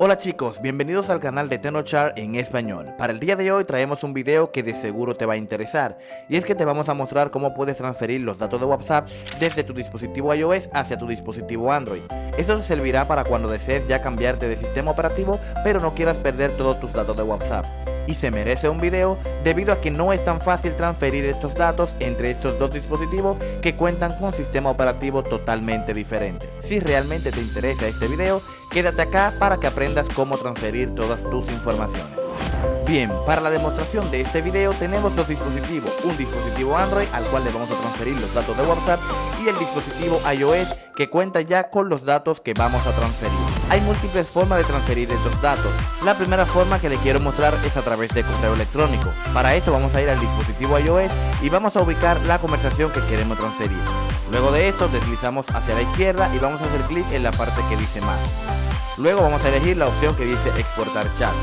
Hola chicos, bienvenidos al canal de Tenochar en español. Para el día de hoy traemos un video que de seguro te va a interesar y es que te vamos a mostrar cómo puedes transferir los datos de WhatsApp desde tu dispositivo iOS hacia tu dispositivo Android. Esto te servirá para cuando desees ya cambiarte de sistema operativo pero no quieras perder todos tus datos de WhatsApp. Y se merece un video debido a que no es tan fácil transferir estos datos entre estos dos dispositivos que cuentan con un sistema operativo totalmente diferente. Si realmente te interesa este video, quédate acá para que aprendas cómo transferir todas tus informaciones. Bien, para la demostración de este video tenemos dos dispositivos, un dispositivo Android al cual le vamos a transferir los datos de WhatsApp y el dispositivo iOS que cuenta ya con los datos que vamos a transferir. Hay múltiples formas de transferir estos datos. La primera forma que le quiero mostrar es a través de correo electrónico. Para esto vamos a ir al dispositivo iOS y vamos a ubicar la conversación que queremos transferir. Luego de esto deslizamos hacia la izquierda y vamos a hacer clic en la parte que dice más. Luego vamos a elegir la opción que dice exportar chat.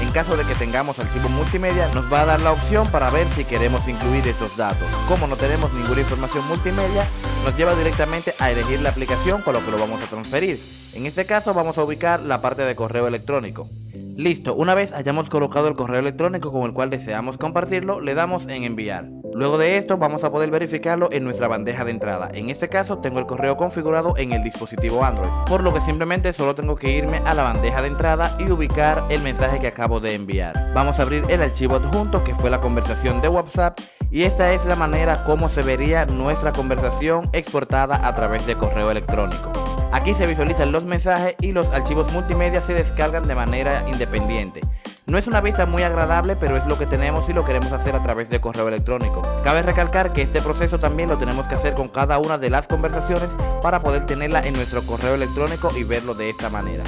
En caso de que tengamos archivo multimedia, nos va a dar la opción para ver si queremos incluir esos datos. Como no tenemos ninguna información multimedia, nos lleva directamente a elegir la aplicación con lo que lo vamos a transferir. En este caso vamos a ubicar la parte de correo electrónico. Listo, una vez hayamos colocado el correo electrónico con el cual deseamos compartirlo, le damos en enviar. Luego de esto vamos a poder verificarlo en nuestra bandeja de entrada. En este caso tengo el correo configurado en el dispositivo Android, por lo que simplemente solo tengo que irme a la bandeja de entrada y ubicar el mensaje que acabo de enviar. Vamos a abrir el archivo adjunto que fue la conversación de WhatsApp y esta es la manera como se vería nuestra conversación exportada a través de correo electrónico. Aquí se visualizan los mensajes y los archivos multimedia se descargan de manera independiente. No es una vista muy agradable, pero es lo que tenemos y lo queremos hacer a través de correo electrónico. Cabe recalcar que este proceso también lo tenemos que hacer con cada una de las conversaciones para poder tenerla en nuestro correo electrónico y verlo de esta manera.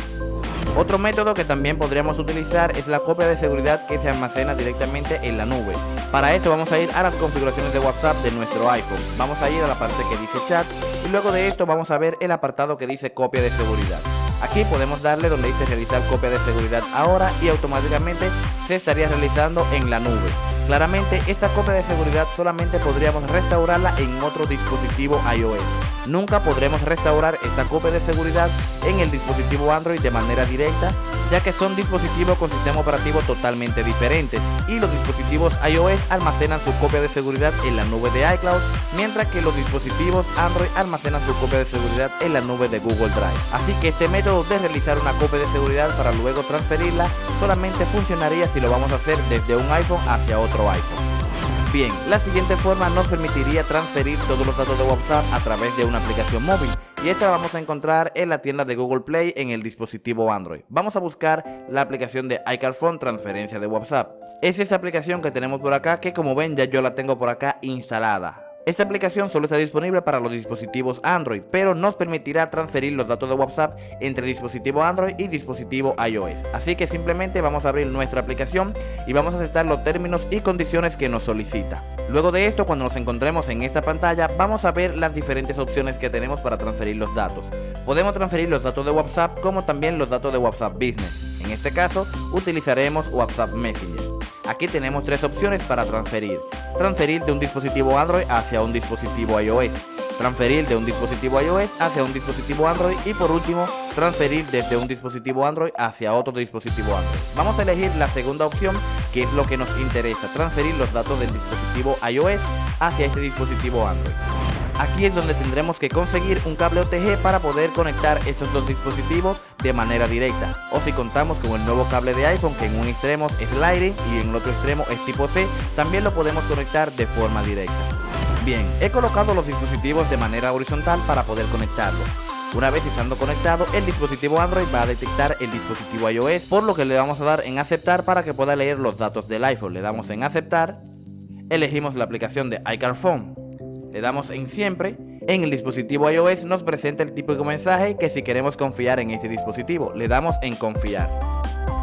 Otro método que también podríamos utilizar es la copia de seguridad que se almacena directamente en la nube. Para esto vamos a ir a las configuraciones de WhatsApp de nuestro iPhone. Vamos a ir a la parte que dice chat y luego de esto vamos a ver el apartado que dice copia de seguridad. Aquí podemos darle donde dice realizar copia de seguridad ahora y automáticamente se estaría realizando en la nube. Claramente esta copia de seguridad solamente podríamos restaurarla en otro dispositivo iOS. Nunca podremos restaurar esta copia de seguridad en el dispositivo Android de manera directa ya que son dispositivos con sistema operativo totalmente diferentes y los dispositivos iOS almacenan su copia de seguridad en la nube de iCloud, mientras que los dispositivos Android almacenan su copia de seguridad en la nube de Google Drive. Así que este método de realizar una copia de seguridad para luego transferirla solamente funcionaría si lo vamos a hacer desde un iPhone hacia otro iPhone. Bien, la siguiente forma nos permitiría transferir todos los datos de WhatsApp a través de una aplicación móvil y esta la vamos a encontrar en la tienda de Google Play en el dispositivo Android. Vamos a buscar la aplicación de iCarphone transferencia de WhatsApp. Es esa aplicación que tenemos por acá que como ven ya yo la tengo por acá instalada. Esta aplicación solo está disponible para los dispositivos Android, pero nos permitirá transferir los datos de WhatsApp entre dispositivo Android y dispositivo iOS. Así que simplemente vamos a abrir nuestra aplicación y vamos a aceptar los términos y condiciones que nos solicita. Luego de esto, cuando nos encontremos en esta pantalla, vamos a ver las diferentes opciones que tenemos para transferir los datos. Podemos transferir los datos de WhatsApp como también los datos de WhatsApp Business. En este caso, utilizaremos WhatsApp Messenger. Aquí tenemos tres opciones para transferir. Transferir de un dispositivo Android hacia un dispositivo iOS. Transferir de un dispositivo iOS hacia un dispositivo Android. Y por último, transferir desde un dispositivo Android hacia otro dispositivo Android. Vamos a elegir la segunda opción, que es lo que nos interesa. Transferir los datos del dispositivo iOS hacia este dispositivo Android. Aquí es donde tendremos que conseguir un cable OTG para poder conectar estos dos dispositivos de manera directa. O si contamos con el nuevo cable de iPhone que en un extremo es Lightning y en el otro extremo es tipo C, también lo podemos conectar de forma directa. Bien, he colocado los dispositivos de manera horizontal para poder conectarlos. Una vez estando conectado, el dispositivo Android va a detectar el dispositivo iOS, por lo que le vamos a dar en aceptar para que pueda leer los datos del iPhone. Le damos en aceptar, elegimos la aplicación de iCarphone le damos en siempre. En el dispositivo iOS nos presenta el típico mensaje que si queremos confiar en este dispositivo, le damos en confiar.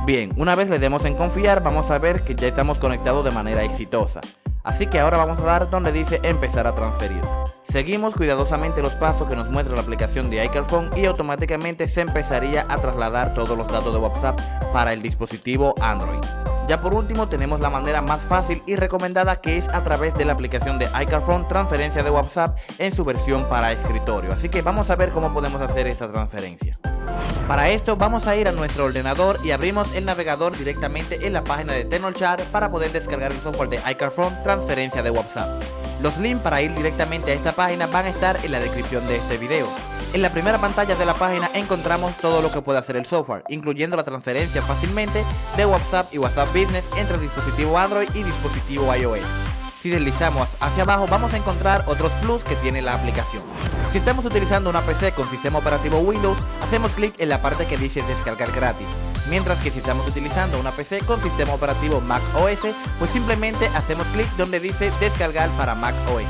Bien, una vez le demos en confiar, vamos a ver que ya estamos conectados de manera exitosa. Así que ahora vamos a dar donde dice empezar a transferir. Seguimos cuidadosamente los pasos que nos muestra la aplicación de iCarphone y automáticamente se empezaría a trasladar todos los datos de WhatsApp para el dispositivo Android. Ya por último tenemos la manera más fácil y recomendada que es a través de la aplicación de iCarphone transferencia de WhatsApp en su versión para escritorio. Así que vamos a ver cómo podemos hacer esta transferencia. Para esto vamos a ir a nuestro ordenador y abrimos el navegador directamente en la página de Tenorshare para poder descargar el software de iCarphone transferencia de WhatsApp. Los links para ir directamente a esta página van a estar en la descripción de este video. En la primera pantalla de la página encontramos todo lo que puede hacer el software, incluyendo la transferencia fácilmente de WhatsApp y WhatsApp Business entre dispositivo Android y dispositivo iOS. Si deslizamos hacia abajo vamos a encontrar otros plus que tiene la aplicación. Si estamos utilizando una PC con sistema operativo Windows, hacemos clic en la parte que dice descargar gratis. Mientras que si estamos utilizando una PC con sistema operativo Mac OS, pues simplemente hacemos clic donde dice descargar para Mac OS.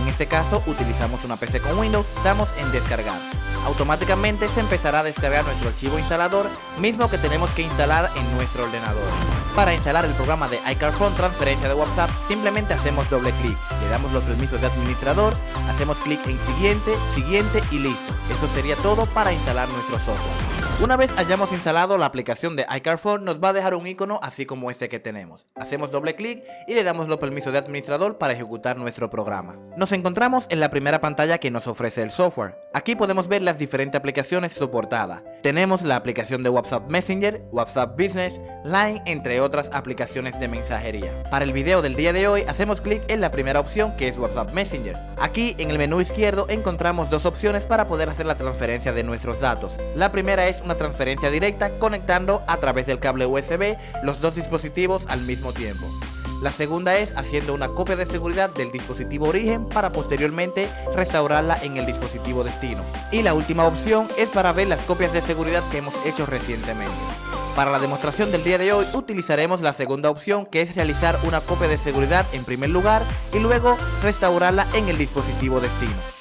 En este caso utilizamos una PC con Windows, damos en descargar automáticamente se empezará a descargar nuestro archivo instalador, mismo que tenemos que instalar en nuestro ordenador. Para instalar el programa de iCarphone transferencia de WhatsApp, simplemente hacemos doble clic, le damos los permisos de administrador, hacemos clic en siguiente, siguiente y listo. Eso sería todo para instalar nuestro software. Una vez hayamos instalado la aplicación de iCarphone nos va a dejar un icono así como este que tenemos. Hacemos doble clic y le damos los permisos de administrador para ejecutar nuestro programa. Nos encontramos en la primera pantalla que nos ofrece el software. Aquí podemos ver las diferentes aplicaciones soportadas. Tenemos la aplicación de WhatsApp Messenger, WhatsApp Business, Line, entre otras aplicaciones de mensajería. Para el video del día de hoy hacemos clic en la primera opción que es WhatsApp Messenger. Aquí en el menú izquierdo encontramos dos opciones para poder hacer la transferencia de nuestros datos. La primera es una transferencia directa conectando a través del cable USB los dos dispositivos al mismo tiempo. La segunda es haciendo una copia de seguridad del dispositivo origen para posteriormente restaurarla en el dispositivo destino. Y la última opción es para ver las copias de seguridad que hemos hecho recientemente. Para la demostración del día de hoy utilizaremos la segunda opción que es realizar una copia de seguridad en primer lugar y luego restaurarla en el dispositivo destino.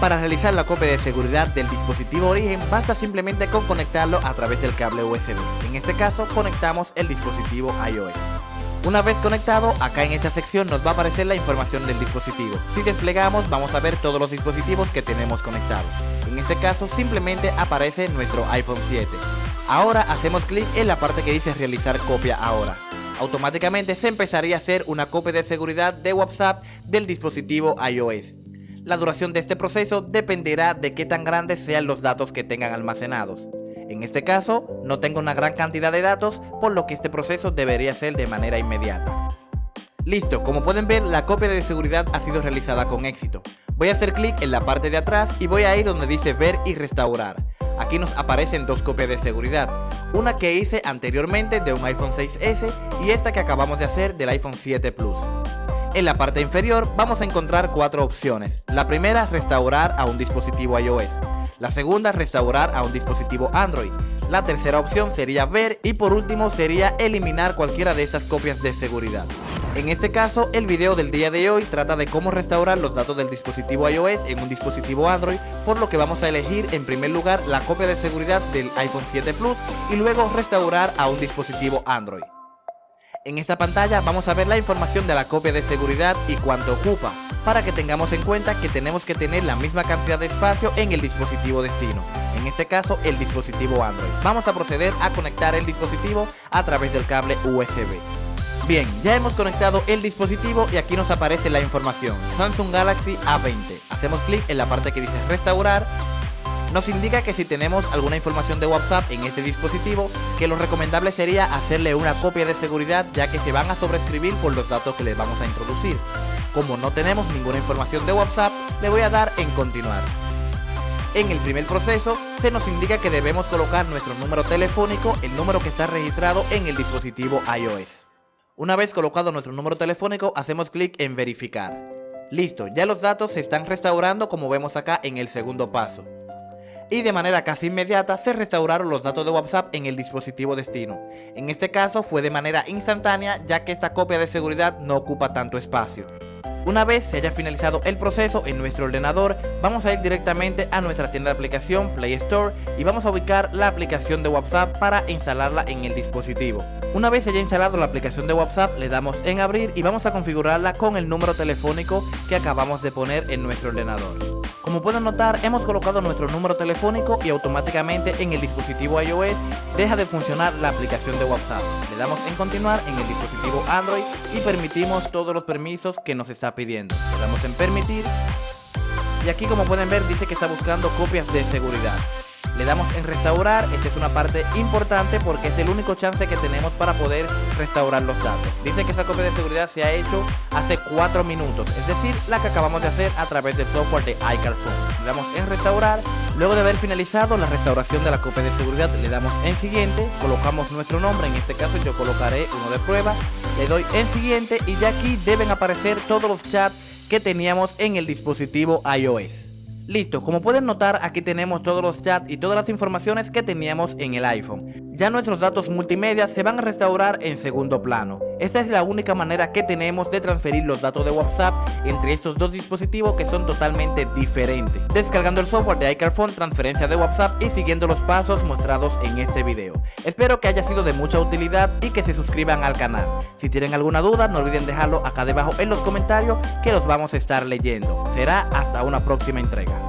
Para realizar la copia de seguridad del dispositivo origen basta simplemente con conectarlo a través del cable USB. En este caso conectamos el dispositivo iOS. Una vez conectado, acá en esta sección nos va a aparecer la información del dispositivo. Si desplegamos vamos a ver todos los dispositivos que tenemos conectados. En este caso simplemente aparece nuestro iPhone 7. Ahora hacemos clic en la parte que dice realizar copia ahora. Automáticamente se empezaría a hacer una copia de seguridad de WhatsApp del dispositivo iOS. La duración de este proceso dependerá de qué tan grandes sean los datos que tengan almacenados. En este caso, no tengo una gran cantidad de datos, por lo que este proceso debería ser de manera inmediata. Listo, como pueden ver, la copia de seguridad ha sido realizada con éxito. Voy a hacer clic en la parte de atrás y voy a ir donde dice ver y restaurar. Aquí nos aparecen dos copias de seguridad, una que hice anteriormente de un iPhone 6S y esta que acabamos de hacer del iPhone 7 Plus. En la parte inferior vamos a encontrar cuatro opciones. La primera, restaurar a un dispositivo iOS. La segunda, restaurar a un dispositivo Android. La tercera opción sería ver y por último sería eliminar cualquiera de estas copias de seguridad. En este caso, el video del día de hoy trata de cómo restaurar los datos del dispositivo iOS en un dispositivo Android, por lo que vamos a elegir en primer lugar la copia de seguridad del iPhone 7 Plus y luego restaurar a un dispositivo Android. En esta pantalla vamos a ver la información de la copia de seguridad y cuánto ocupa para que tengamos en cuenta que tenemos que tener la misma cantidad de espacio en el dispositivo destino, en este caso el dispositivo Android. Vamos a proceder a conectar el dispositivo a través del cable USB. Bien, ya hemos conectado el dispositivo y aquí nos aparece la información, Samsung Galaxy A20. Hacemos clic en la parte que dice restaurar nos indica que si tenemos alguna información de WhatsApp en este dispositivo, que lo recomendable sería hacerle una copia de seguridad ya que se van a sobreescribir por los datos que les vamos a introducir. Como no tenemos ninguna información de WhatsApp, le voy a dar en continuar. En el primer proceso, se nos indica que debemos colocar nuestro número telefónico, el número que está registrado en el dispositivo iOS. Una vez colocado nuestro número telefónico, hacemos clic en verificar. Listo, ya los datos se están restaurando como vemos acá en el segundo paso y de manera casi inmediata se restauraron los datos de WhatsApp en el dispositivo destino. En este caso fue de manera instantánea ya que esta copia de seguridad no ocupa tanto espacio. Una vez se haya finalizado el proceso en nuestro ordenador, vamos a ir directamente a nuestra tienda de aplicación Play Store y vamos a ubicar la aplicación de WhatsApp para instalarla en el dispositivo. Una vez haya instalado la aplicación de WhatsApp, le damos en abrir y vamos a configurarla con el número telefónico que acabamos de poner en nuestro ordenador. Como pueden notar, hemos colocado nuestro número telefónico y automáticamente en el dispositivo iOS deja de funcionar la aplicación de WhatsApp. Le damos en continuar en el dispositivo Android y permitimos todos los permisos que nos está pidiendo. Le damos en permitir y aquí como pueden ver dice que está buscando copias de seguridad. Le damos en restaurar, esta es una parte importante porque es el único chance que tenemos para poder restaurar los datos. Dice que esa copia de seguridad se ha hecho hace 4 minutos, es decir, la que acabamos de hacer a través del software de iCarphone. Le damos en restaurar, luego de haber finalizado la restauración de la copia de seguridad le damos en siguiente, colocamos nuestro nombre, en este caso yo colocaré uno de prueba, le doy en siguiente y ya aquí deben aparecer todos los chats que teníamos en el dispositivo iOS. Listo, como pueden notar aquí tenemos todos los chats y todas las informaciones que teníamos en el iPhone. Ya nuestros datos multimedia se van a restaurar en segundo plano. Esta es la única manera que tenemos de transferir los datos de WhatsApp entre estos dos dispositivos que son totalmente diferentes. Descargando el software de iCarphone, transferencia de WhatsApp y siguiendo los pasos mostrados en este video. Espero que haya sido de mucha utilidad y que se suscriban al canal. Si tienen alguna duda no olviden dejarlo acá debajo en los comentarios que los vamos a estar leyendo. Será hasta una próxima entrega.